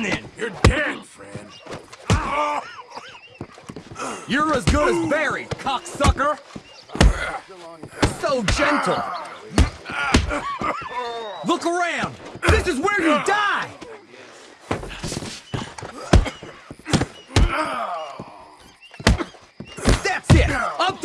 on then. You're dead, friend. You're as good as Barry, cocksucker. So gentle. Look around. This is where you die. That's it. Up